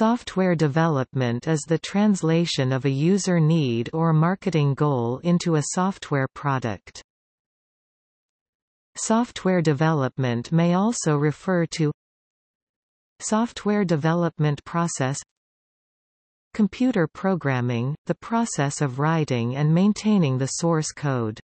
Software development is the translation of a user need or marketing goal into a software product. Software development may also refer to Software development process Computer programming, the process of writing and maintaining the source code